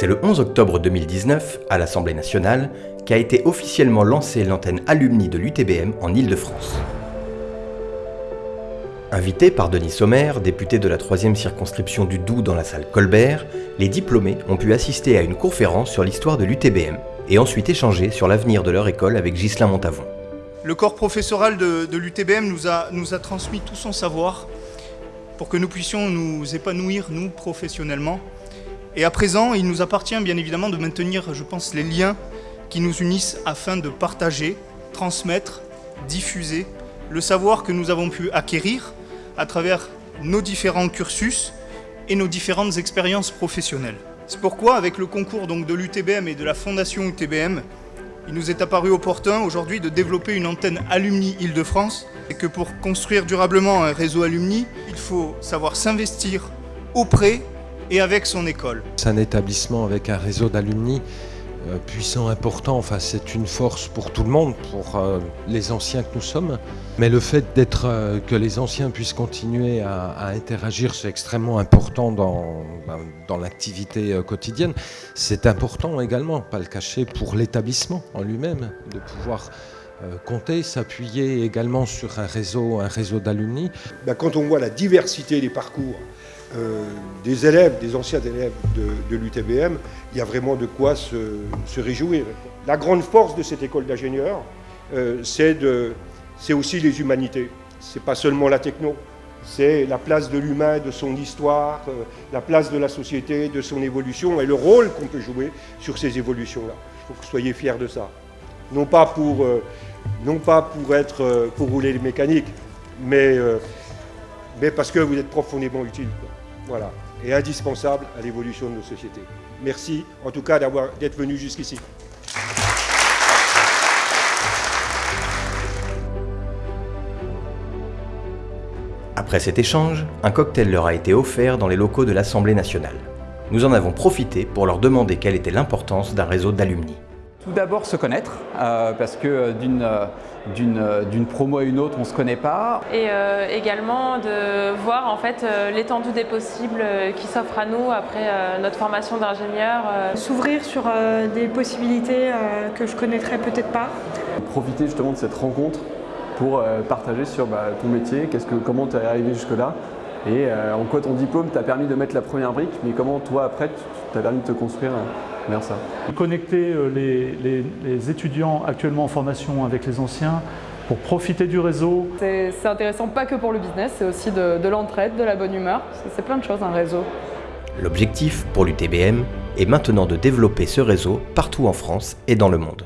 C'est le 11 octobre 2019, à l'Assemblée nationale, qu'a été officiellement lancée l'antenne alumni de l'UTBM en Ile-de-France. Invités par Denis Sommer, député de la 3e circonscription du Doubs dans la salle Colbert, les diplômés ont pu assister à une conférence sur l'histoire de l'UTBM et ensuite échanger sur l'avenir de leur école avec Ghislain Montavon. Le corps professoral de, l'UTBM nous a transmis tout son savoir pour que nous puissions nous épanouir, nous, professionnellement. Et à présent, il nous appartient bien évidemment de maintenir, je pense, les liens qui nous unissent afin de partager, transmettre, diffuser le savoir que nous avons pu acquérir à travers nos différents cursus et nos différentes expériences professionnelles. C'est pourquoi, avec le concours donc, de l'UTBM et de la Fondation UTBM, il nous est apparu opportun aujourd'hui de développer une antenne Alumni Île-de-France et que pour construire durablement un réseau Alumni, il faut savoir s'investir auprès et avec son école. C'est un établissement avec un réseau d'alumni euh, puissant, important, enfin c'est une force pour tout le monde, pour euh, les anciens que nous sommes. Mais le fait d'être euh, que les anciens puissent continuer à, interagir, c'est extrêmement important dans, ben, dans l'activité quotidienne. C'est important également, pas le cacher, pour l'établissement en lui-même, de pouvoir compter, s'appuyer également sur un réseau, un réseau d'alumni. Ben, quand on voit la diversité des parcours, euh, des élèves, des anciens élèves de, l'UTBM, il y a vraiment de quoi se, réjouir. La grande force de cette école d'ingénieurs, euh, c'est aussi les humanités. C'est pas seulement la techno, c'est la place de l'humain, de son histoire, euh, la place de la société, de son évolution et le rôle qu'on peut jouer sur ces évolutions-là. Il faut que vous soyez fiers de ça. Non pas pour, non pas pour, être, pour rouler les mécaniques, mais, mais parce que vous êtes profondément utile. Voilà, et indispensable à l'évolution de nos sociétés. Merci en tout cas d'être venu jusqu'ici. Après cet échange, un cocktail leur a été offert dans les locaux de l'Assemblée nationale. Nous en avons profité pour leur demander quelle était l'importance d'un réseau d'alumni. Tout d'abord se connaître, euh, parce que euh, euh, d'une promo à une autre, on ne se connaît pas. Et également de voir en fait l'étendue des possibles qui s'offrent à nous après notre formation d'ingénieur. S'ouvrir sur des possibilités que je connaîtrais peut-être pas. Profiter justement de cette rencontre pour partager sur bah, ton métier, que, comment tu es arrivé jusque-là et en quoi ton diplôme t'a permis de mettre la première brique, mais comment toi après tu t'as permis de te construire ça. Connecter euh, les, étudiants actuellement en formation avec les anciens pour profiter du réseau. C'est intéressant pas que pour le business, c'est aussi de, l'entraide, de la bonne humeur. C'est plein de choses un réseau. L'objectif pour l'UTBM est maintenant de développer ce réseau partout en France et dans le monde.